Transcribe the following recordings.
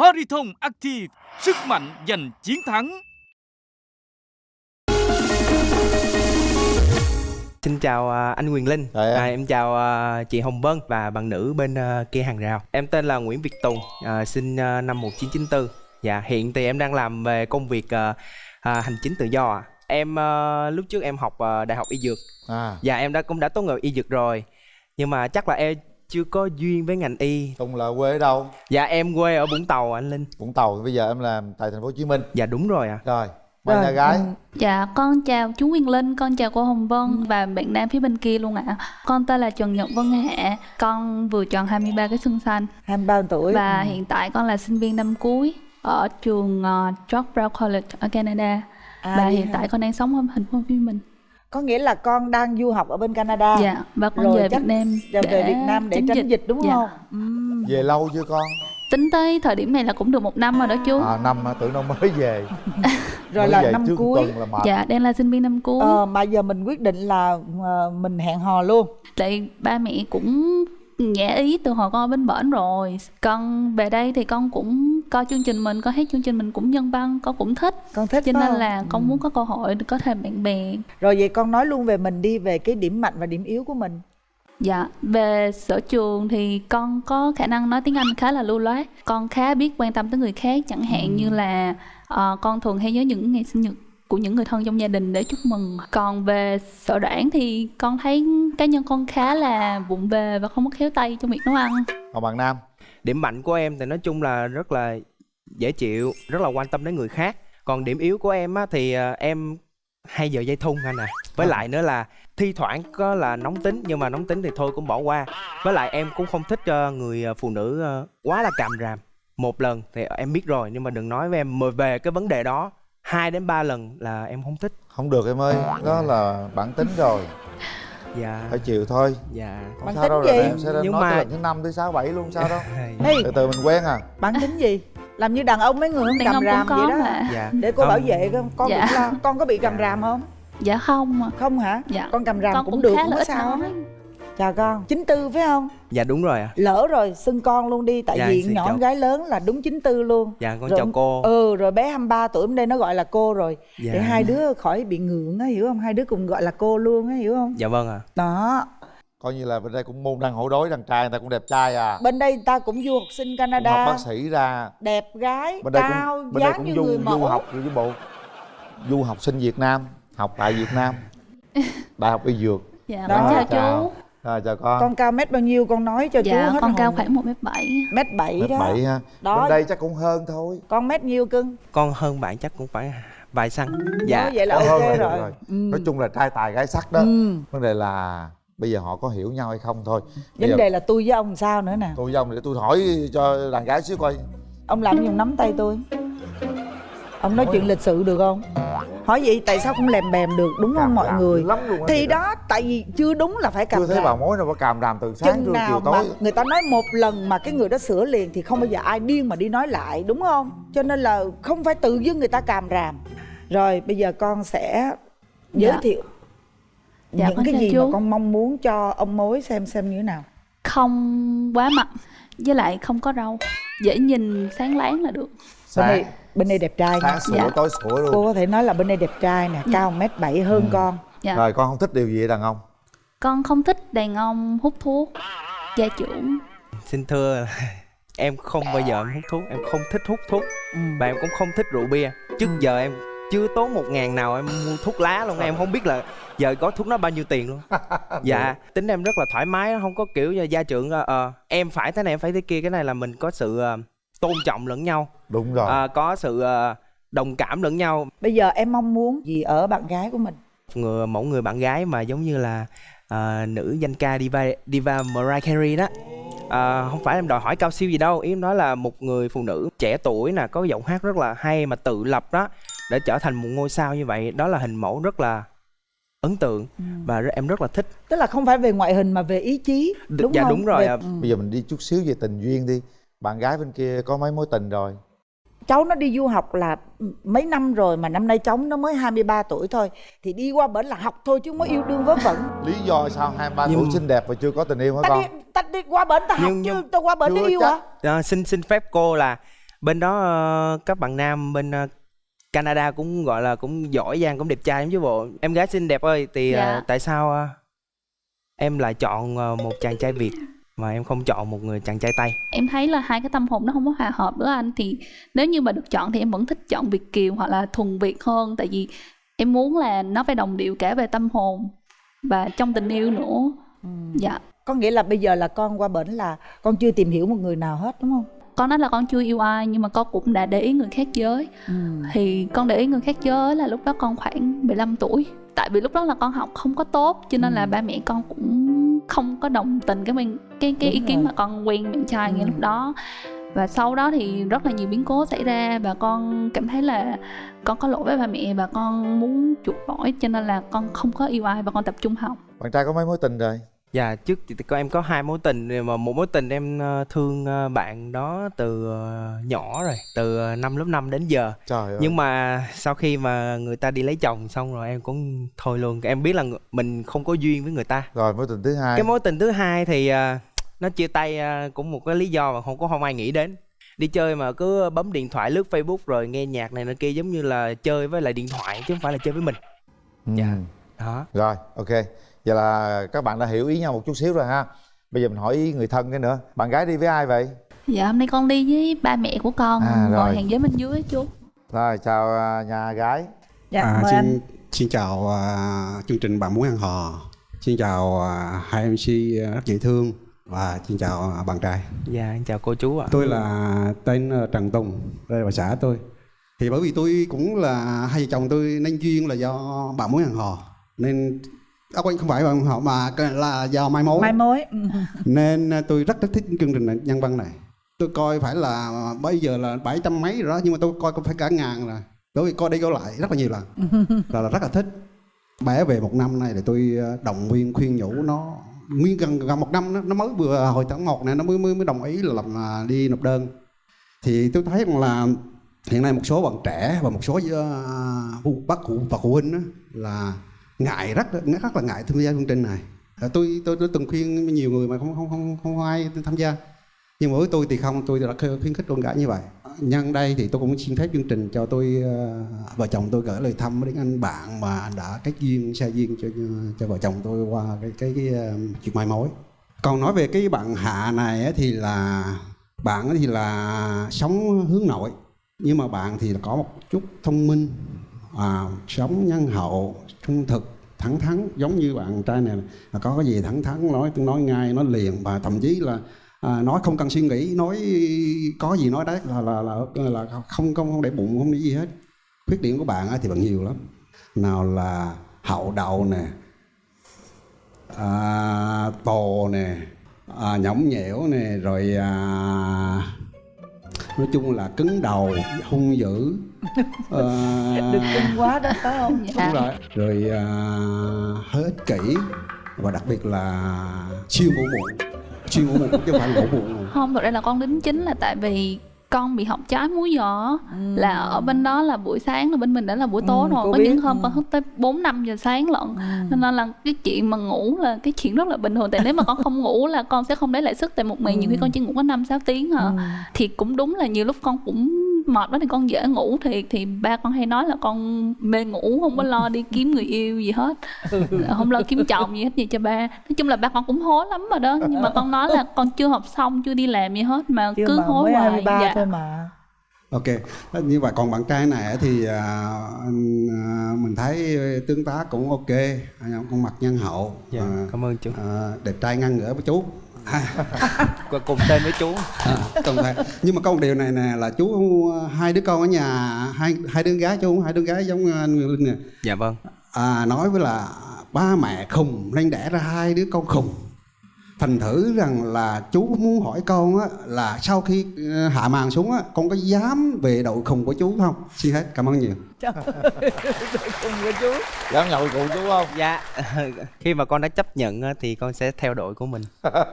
Pariton Active, sức mạnh giành chiến thắng. Xin chào à, anh Quyền Linh, em. à, em chào à, chị Hồng Vân và bạn nữ bên à, kia hàng rào. Em tên là Nguyễn Việt Tùng, à, sinh à, năm 1994. Dạ, hiện thì em đang làm về công việc à, à, hành chính tự do ạ. Em à, lúc trước em học à, đại học y dược. à Dạ, em đã cũng đã tốt nghiệp y dược rồi. Nhưng mà chắc là em chưa có duyên với ngành y. Tùng là quê ở đâu Dạ, em quê ở Vũng Tàu anh Linh. Vũng Tàu bây giờ em làm tại thành phố Hồ Chí Minh Dạ đúng rồi ạ. rồi mời Rồi, nhà gái ừ. Dạ, con chào chú Nguyên Linh, con chào cô Hồng Vân và bạn nam phía bên kia luôn ạ. Con tên là Trần Nhật Vân Hạ, con vừa tròn 23 cái xuân xanh 23 tuổi và Ừ. hiện tại con là sinh viên năm cuối ở trường uh, George Brown College ở Canada. À, và hiện hả? tại con đang sống ở thành phố Hồ Chí Minh. Có nghĩa là con đang du học ở bên Canada. Dạ, và con Rồi về chắc Việt Nam Giờ về Việt Nam để tránh dịch, đúng Dạ. không? Ừm. về lâu chưa con? Tính tới thời điểm này là cũng được một năm rồi đó chú. à năm tưởng đâu mới về. Rồi mới là về năm cuối. là mệt. Dạ, đang là sinh viên năm cuối. ờ, mà giờ mình quyết định là ờ, mình hẹn hò luôn. Tại ba mẹ cũng nhã ý từ hồi con ở bên bển rồi. Con về đây thì con cũng coi chương trình mình, con thấy chương trình mình cũng nhân văn, con cũng thích. Con thích Cho nên không? là con Ừ. muốn có cơ hội được có thêm bạn bè. Rồi vậy con nói luôn về mình đi về cái điểm mạnh và điểm yếu của mình. Dạ, về sở trường thì con có khả năng nói tiếng Anh khá là lưu loát. Con khá biết quan tâm tới người khác Chẳng hạn như là ờ, con thường hay nhớ những ngày sinh nhật của những người thân trong gia đình để chúc mừng. Còn về sở đoản thì con thấy cá nhân con khá là vụng về và không có khéo tay trong việc nấu ăn. Còn bạn nam Điểm mạnh của em thì nói chung là rất là dễ chịu, rất là quan tâm đến người khác. Còn điểm yếu của em á thì à, em hay giờ dây thun anh à. Với lại nữa là thi thoảng có là nóng tính nhưng mà nóng tính thì thôi cũng bỏ qua. Với lại em cũng không thích cho người phụ nữ quá là càm ràm. Một lần thì em biết rồi nhưng mà đừng nói với em mà về cái vấn đề đó hai đến ba lần là em không thích. không được em ơi đó là bản tính rồi Dạ. phải chịu thôi Dạ. không Bản sao tính đâu gì? rồi em sẽ Nhưng nói mà- tới lần thứ năm thứ sáu bảy luôn sao đâu Ê, từ từ mình quen à bản tính gì làm như đàn ông mấy người không Đàn ông ràm cũng vậy đó mà Dạ. để cô Không. bảo vệ con con Dạ. cũng lo con có bị càm ràm không Dạ không ạ. không hả Dạ. con càm ràm con cũng, cũng được khá không là có sao hết. Chào con chín tư phải không Dạ đúng rồi ạ. lỡ rồi xưng con luôn đi tại Dạ, vì nhỏ chào. gái lớn là đúng chín tư luôn Dạ con Rồi- chào cô. ừ rồi bé 23 tuổi bên đây nó gọi là cô rồi Dạ. để hai đứa khỏi bị ngượng á hiểu không hai đứa cùng gọi là cô luôn á hiểu không Dạ vâng ạ. đó coi như là bên đây cũng môn đăng hộ đối đàn trai người ta cũng đẹp trai à bên đây ta cũng du học sinh cũng Canada học bác sĩ ra đẹp gái bên đây cao cũng bên đây dáng cũng như du người du mẫu học với bộ du học sinh Việt Nam học tại Việt Nam đại học y dược Dạ, Đó, con chào. chú. Rồi chào con con cao mét bao nhiêu con nói cho chú Dạ, hết con cao hồn. khoảng 1m7 mét bảy mét đó bảy ha Đó. bên đây chắc cũng hơn thôi con mét nhiêu cưng Con hơn bạn chắc cũng phải vài xăng. Dạ. Nói vậy là ok rồi, được rồi. Ừ. nói chung là trai tài gái sắc đó Ừ. vấn đề là bây giờ họ có hiểu nhau hay không thôi bây vấn giờ đề là tôi với ông sao nữa nè tôi với ông để tôi hỏi cho đàn gái xíu coi ông làm dùng nắm tay tôi ông nói chuyện lịch sự được không? Hỏi vậy tại sao không lèm bèm được đúng không mọi người? thì đó. tại vì chưa đúng là phải càm chưa thấy ràm bà mối nào có càm ràm từ sáng chừng nào chiều mà tối. người ta nói một lần mà cái người đó sửa liền thì không bao giờ ai điên mà đi nói lại đúng không? Cho nên là không phải tự dưng người ta càm ràm rồi bây giờ con sẽ giới Dạ. thiệu Dạ, những cái gì chú. mà con mong muốn cho ông mối xem xem như thế nào. Không quá mặn Với lại không có râu Dễ nhìn sáng láng là được. Sáng bên đây đẹp trai nha sáng sủa Dạ. tối sủa luôn cô có thể nói là bên đây đẹp trai nè cao mét bảy hơn con Dạ. rồi con không thích điều gì đàn ông Con không thích đàn ông hút thuốc Gia trưởng Xin thưa là em không bao giờ em hút thuốc, em không thích hút thuốc ừ. và em cũng không thích rượu bia. Trước Ừ. giờ em chưa tốn một ngàn nào em mua thuốc lá luôn, em không biết là giờ có thuốc nó bao nhiêu tiền luôn. dạ, tính em rất là thoải mái, không có kiểu như gia trưởng ờ, ờ, em phải thế này em phải thế kia, cái này là mình có sự ờ, tôn trọng lẫn nhau, đúng rồi ờ, có sự ờ, đồng cảm lẫn nhau. bây giờ em mong muốn gì ở bạn gái của mình Người mẫu người bạn gái mà giống như là ờ, nữ danh ca diva diva Mariah Carey đó. À, không phải em đòi hỏi cao siêu gì đâu ý em nói là một người phụ nữ trẻ tuổi nè có giọng hát rất là hay mà tự lập đó để trở thành một ngôi sao như vậy đó là hình mẫu rất là ấn tượng và rất- em rất là thích tức là không phải về ngoại hình mà về ý chí đúng dạ, không đúng rồi Về- ạ. ừ. bây giờ mình đi chút xíu về tình duyên đi bạn gái bên kia có mấy mối tình rồi cháu nó đi du học là mấy năm rồi mà năm nay cháu nó mới 23 tuổi thôi. Thì đi qua bển là học thôi chứ không có yêu đương vớ vẩn. Lý do sao hai ba Nhưng- tuổi xinh đẹp mà chưa có tình yêu hả ta con? đi ta đi qua bển ta học Nhưng- chứ nhưng- ta qua bển để yêu chắc. hả? À, xin xin phép cô là bên đó ờ, các bạn nam bên ờ, Canada cũng gọi là cũng giỏi giang cũng đẹp trai lắm chứ bộ. Em gái xinh đẹp ơi thì ờ, Dạ. tại sao em lại chọn một chàng trai Việt mà em không chọn một người chàng trai Tây em thấy là hai cái tâm hồn nó không có hòa hợp với anh. Thì nếu như mà được chọn thì em vẫn thích chọn Việt kiều hoặc là thuần Việt hơn. Tại vì em muốn là nó phải đồng điệu cả về tâm hồn và trong tình yêu nữa. Dạ. Có nghĩa là bây giờ là con qua bển là con chưa tìm hiểu một người nào hết đúng không? Con nói là con chưa yêu ai nhưng mà con cũng đã để ý người khác giới. Thì con để ý người khác giới là lúc đó con khoảng 15 tuổi. Tại vì lúc đó là con học không có tốt cho nên là ba mẹ con cũng không có đồng tình cái quan- cái cái ý Đúng kiến rồi. mà con quen bạn trai ngay Ừ. lúc đó và sau đó thì rất là nhiều biến cố xảy ra và con cảm thấy là con có lỗi với ba mẹ và con muốn chuộc lỗi cho nên là con không có yêu ai và con tập trung học bạn trai có mấy mối tình rồi Dạ trước thì có em có hai mối tình mà một mối tình em ờ, thương ờ, bạn đó từ ờ, nhỏ rồi từ năm lớp 5 đến giờ. Trời ơi. Nhưng mà sau khi mà người ta đi lấy chồng xong rồi em cũng thôi luôn. Em biết là ng- mình không có duyên với người ta. Rồi mối tình thứ hai. Cái mối tình thứ hai thì ờ, nó chia tay ờ, cũng một cái lý do mà không có không ai nghĩ đến. Đi chơi mà cứ bấm điện thoại lướt facebook rồi nghe nhạc này nọ kia giống như là chơi với lại điện thoại chứ không phải là chơi với mình. Ừ. dạ. đó. Rồi ok vậy là các bạn đã hiểu ý nhau một chút xíu rồi ha. Bây giờ mình hỏi ý người thân cái nữa. Bạn gái đi với ai vậy? Dạ hôm nay con đi với ba mẹ của con À, ngồi hàng ghế bên dưới chú. Rồi chào à, nhà gái. Dạ À, mời xin, anh. xin chào à, chương trình bạn muốn ăn hò. Xin chào à, hai mc rất dễ thương. Và xin chào à, bạn trai. Dạ em chào cô chú ạ. Tôi là tên Trần Tùng đây là xã tôi. Thì bởi vì tôi cũng là hai vợ chồng tôi nên duyên là do bạn muốn ăn hò. Nên à, quên không phải bạn hò mà là do mai mối. Mai mối Ừ. nên à, tôi rất rất thích chương trình này, nhân văn này. Tôi coi phải là bây giờ là bảy trăm mấy rồi đó nhưng mà tôi coi cũng phải cả ngàn rồi đối với coi đi coi lại rất là nhiều lần. Là, là rất là thích. Bé về một năm này để tôi à, động viên khuyên nhủ nó. Nguyên gần gần một năm nó, nó mới vừa hồi tháng một này nó mới mới mới đồng ý là làm à, đi nộp đơn. Thì tôi thấy rằng là hiện nay một số bạn trẻ và một số uh, bác phụ và phụ huynh đó, là ngại rất rất là ngại tham gia chương trình này. À, tôi tôi tôi từng khuyên nhiều người mà không không không không có ai tham gia. Nhưng mỗi với tôi thì không tôi đã khuyến khích con gái như vậy. Nhân đây thì tôi cũng xin phép chương trình cho tôi ờ, vợ chồng tôi gửi lời thăm đến anh bạn mà đã kết duyên xa duyên cho cho vợ chồng tôi qua cái cái, cái ờ, chuyện mai mối. Còn nói về cái bạn hạ này thì là bạn thì là sống hướng nội. Nhưng mà bạn thì có một chút thông minh à, sống nhân hậu trung thực thẳng thắn giống như bạn trai này là có cái gì thẳng thắn nói nói ngay nói liền và thậm chí là à, nói không cần suy nghĩ nói có gì nói đấy là là là, là không không không để bụng không nghĩ gì hết. Khuyết điểm của bạn thì bạn nhiều lắm. Nào là hậu đậu nè à, tồ nè à, nhõng nhẽo nè rồi à, nói chung là cứng đầu hung dữ. À, đừng cưng quá đó phải không? Dạ. đúng rồi. Rồi à, ích kỷ và đặc biệt là siêu ngủ muộn siêu ngủ muộn chứ không phải ngủ muộn không thực ra là con đính chính là tại vì con bị học trái múi giờ Ừ. là ở bên đó là buổi sáng là bên mình đã là buổi tối Ừ, rồi có biết, những hôm ừ. con thức tới 4 5 giờ sáng lận Ừ. nên là cái chuyện mà ngủ là cái chuyện rất là bình thường tại nếu mà con không ngủ là con sẽ không lấy lại sức tại một ngày nhiều khi con chỉ ngủ có 5 6 tiếng hả Ừ. thì cũng đúng là nhiều lúc con cũng mệt quá thì con dễ ngủ thiệt. Thì ba con hay nói là con mê ngủ không có lo đi kiếm người yêu gì hết. Không lo kiếm chồng gì hết gì cho ba. Nói chung là ba con cũng hối lắm rồi đó. Nhưng mà con nói là con chưa học xong chưa đi làm gì hết mà Chưa cứ mà hối mới hoài. 23 dạ. thôi mà. Ok. Như vậy còn bạn trai này thì à, mình thấy tương tác cũng ok. Anh con mặt nhân hậu. Dạ à, cảm ơn chú. à, đẹp trai ngang ngửa với chú à, cùng tên với chú. À, cần phải. Nhưng mà có một điều này nè là chú hai đứa con ở nhà hai hai đứa gái chú hai đứa gái giống anh Nguyễn Linh nè. Dạ vâng. À, nói với là ba mẹ khùng nên đẻ ra hai đứa con khùng thành thử rằng là chú muốn hỏi con á, là sau khi ờ, hạ màn xuống á, con có dám về đội khùng của chú không? Xin hết cảm ơn nhiều. Cùng với chú. Dám nhậu cùng chú không? Dạ. Khi mà con đã chấp nhận á, thì con sẽ theo đội của mình. Đó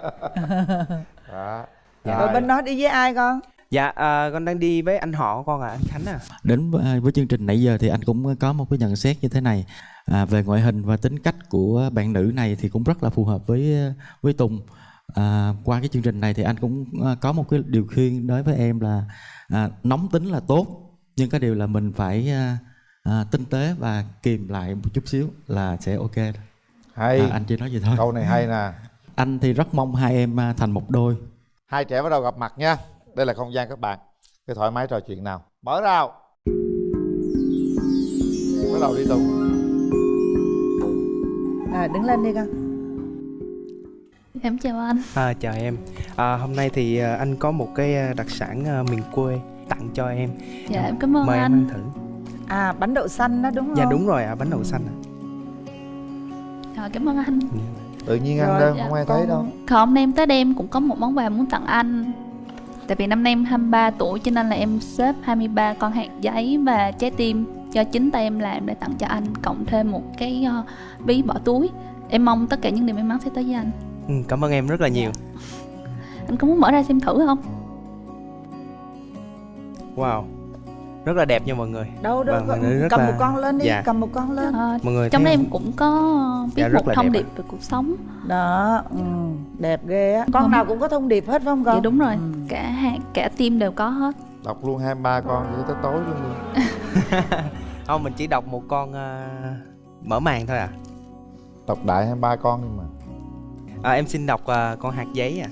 Dạ. rồi bên đó đi với ai con dạ à, con đang đi với anh họ của con à anh khánh à. Đến với, với chương trình nãy giờ thì anh cũng có một cái nhận xét như thế này. À, về ngoại hình và tính cách của bạn nữ này thì cũng rất là phù hợp với với Tùng. À, qua cái chương trình này thì anh cũng à, có một cái điều khuyên đối với em là à, nóng tính là tốt nhưng cái điều là mình phải à, à, tinh tế và kìm lại một chút xíu là sẽ ok. Hay. À, anh chỉ nói vậy thôi. Câu này hay nè. Anh thì rất mong hai em à, thành một đôi. Hai trẻ bắt đầu gặp mặt nha đây là không gian các bạn. Cứ thoải mái trò chuyện nào. Mở rào. Bắt đầu đi tùng. À, đứng lên đi con. Em chào anh. À, chào em. À, hôm nay thì à, anh có một cái à, đặc sản à, miền quê tặng cho em. dạ em cảm ơn Mời em anh. ăn thử. à bánh đậu xanh đó đúng không? Dạ đúng rồi ạ, bánh đậu xanh. ạ. Rồi, cảm ơn anh. Tự nhiên ăn Rồi, đâu dạ, không ai thấy đâu. Còn hôm nay em tới đây em cũng có một món quà muốn tặng anh Tại vì năm nay em 23 tuổi cho nên là em xếp 23 con hạt giấy và trái tim cho chính tay em làm để tặng cho anh Cộng thêm một cái ờ, ví bỏ túi Em mong tất cả những điều may mắn sẽ tới với anh Ừ, cảm ơn em rất là nhiều. Anh có muốn mở ra xem thử không? Wow. Rất là đẹp nha mọi người. đâu đâu Vâng, rất cầm là- một con lên đi Dạ. cầm một con lên Ờ, Mọi người trong đây em cũng có viết Dạ, rất một là thông đẹp điệp về cuộc sống đó ừ, đẹp ghê á con Vâng. nào cũng có thông điệp hết phải không con Dạ đúng rồi, Ừ. cả hạt, cả tim đều có hết đọc luôn 23 con cho tới tối luôn đi Không, mình chỉ đọc một con à, mở màn thôi à. đọc đại 23 con nhưng mà à em xin đọc à, con hạt giấy à.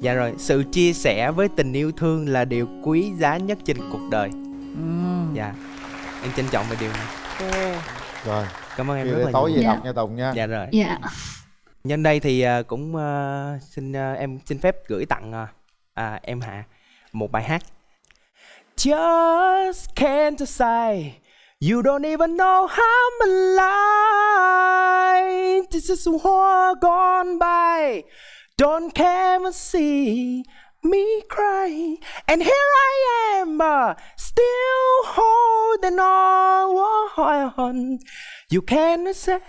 Dạ rồi, sự chia sẻ với tình yêu thương là điều quý giá nhất trên cuộc đời. ừ. Dạ. Em trân trọng về điều này. ok. rồi Cảm ơn em Khi rất là tối nhiều. về Dạ. đọc nha tùng nha Dạ rồi. Dạ Nhân đây thì à, cũng à, xin à, em xin phép gửi tặng à, em Hạ một bài hát. Just can't decide you don't even know how I'm alive This is war gone by. Don't care to see me cry. And here I am, uh, still holding on. You can't say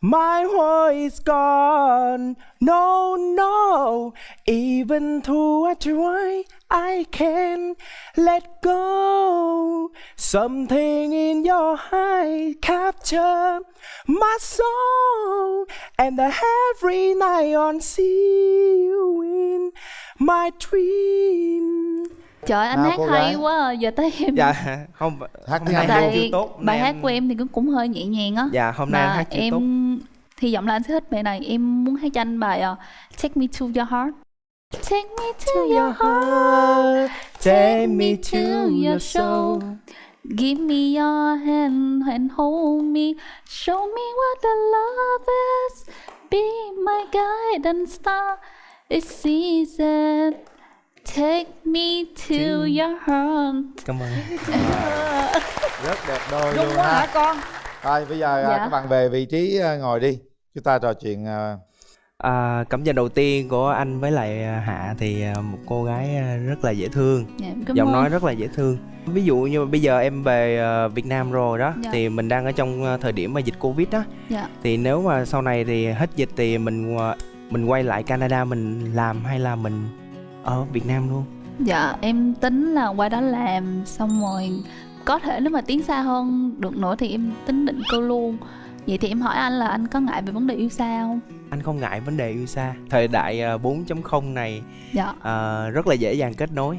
my world is gone. No, no. Even though I try, I can't let go. Something in your eye capture my soul, and every night on see you in my dream. Trời anh Nào, hát hay gái. quá à. Giờ tới em Dạ, không Hát hôm nay Anh hát luôn. chưa tốt. hôm bài nay hát của em thì cũng cũng hơi nhẹ nhàng á Dạ, hôm nay hát chưa em tốt. hy vọng là anh sẽ thích bài này Em muốn hát cho anh bài ờ, Take Me To Your Heart Take me to your heart Take me to your soul. Give me your hand and hold me Show me what the love is Be my guiding star It's easy Take me to your heart Cảm ơn. rất đẹp đôi Dung luôn quá hả con rồi bây giờ à, Dạ. các bạn về vị trí à, ngồi đi chúng ta trò chuyện à, À, cảm nhận đầu tiên của anh với lại Hạ thì một cô gái rất là dễ thương, dạ, giọng ơn. nói rất là dễ thương. Ví dụ như bây giờ em về Việt Nam rồi đó, Dạ. thì mình đang ở trong thời điểm mà dịch Covid đó, Dạ. thì nếu mà sau này thì hết dịch thì mình mình quay lại Canada mình làm hay là mình ở Việt Nam luôn? Dạ em tính là qua đó làm xong rồi có thể nếu mà tiến xa hơn được nữa thì em tính định cư luôn Vậy thì em hỏi anh là anh có ngại về vấn đề yêu xa không? Anh không ngại vấn đề yêu xa. Thời đại à, 4.0 này Dạ, à, rất là dễ dàng kết nối.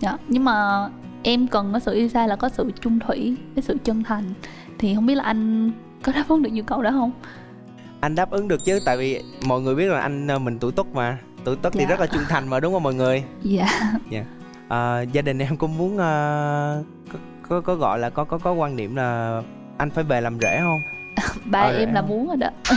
dạ Nhưng mà em cần có sự yêu xa là có sự chung thủy, cái sự chân thành Thì không biết là anh có đáp ứng được nhu cầu đó không? Anh đáp ứng được chứ, tại vì mọi người biết là anh à, mình tuổi Tuất mà, Tuất thì Dạ. rất là trung thành mà đúng không mọi người? Dạ. À, gia đình em cũng muốn à, có, có có gọi là có có có quan niệm là anh phải về làm rể không? Ba Ờ, em dạ. là muốn rồi đó.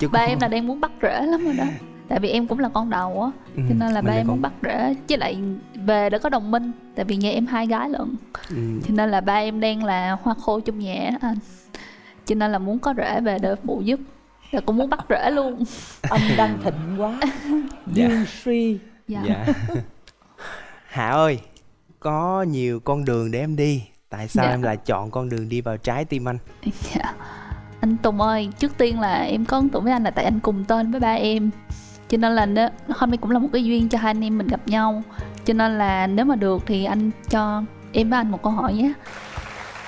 Chứ Ba cũng- em là đang muốn bắt rễ lắm rồi đó. Tại vì em cũng là con đầu á Ừ, Cho nên là ba em con- muốn bắt rễ Với lại về để có đồng minh Tại vì nhà em hai gái lận. Ừ, Cho nên là ba em đang là hoa khô trong nhà đó anh. Cho nên là muốn có rễ về để phụ giúp Và cũng muốn bắt rễ luôn âm đang thịnh quá Dạ. dương suy Dạ, dạ. Hạ ơi, có nhiều con đường để em đi. Tại sao Dạ. em lại chọn con đường đi vào trái tim anh? dạ. Anh Tùng ơi, trước tiên là em có ấn tượng với anh là tại anh cùng tên với ba em Cho nên là nếu, hôm nay cũng là một cái duyên cho hai anh em mình gặp nhau Cho nên là nếu mà được thì anh cho em với anh một câu hỏi nhé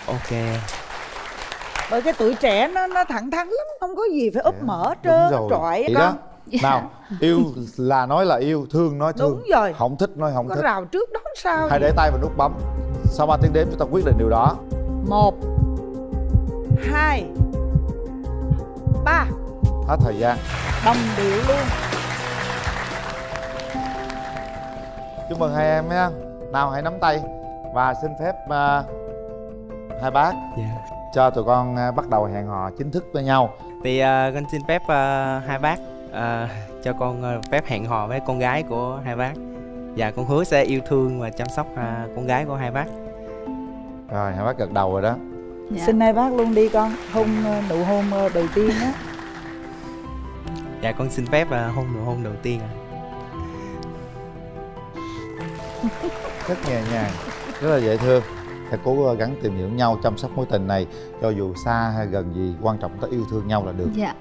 Ok. Bởi cái tuổi trẻ nó nó thẳng thắn lắm không có gì phải úp Dạ, mở trơn trọi Vậy con đó. Nào yêu là nói là yêu thương nói thương. Đúng rồi. Không thích nói không có thích. rào trước đó sao hãy để tay vào nút bấm. Sau 3 tiếng đếm chúng ta quyết định điều đó. Một hai ba. Hết thời gian. Đồng điệu luôn. Chúc mừng hai em nhé. Nào hãy nắm tay và xin phép à, hai bác. Dạ cho tụi con à, bắt đầu hẹn hò chính thức với nhau. Thì à, con xin phép à, hai bác à, cho con à, phép hẹn hò với con gái của hai bác. Và con hứa sẽ yêu thương và chăm sóc à, con gái của hai bác. Rồi hai bác gật đầu rồi đó. Dạ. xin hai bác luôn đi con. Hôn nụ hôn đầu tiên á. Dạ con xin phép à, hôn nụ hôn đầu tiên ạ. Rất nhẹ nhàng rất là dễ thương hãy cố gắng tìm hiểu nhau chăm sóc mối tình này cho dù xa hay gần gì quan trọng ta yêu thương nhau là được. Dạ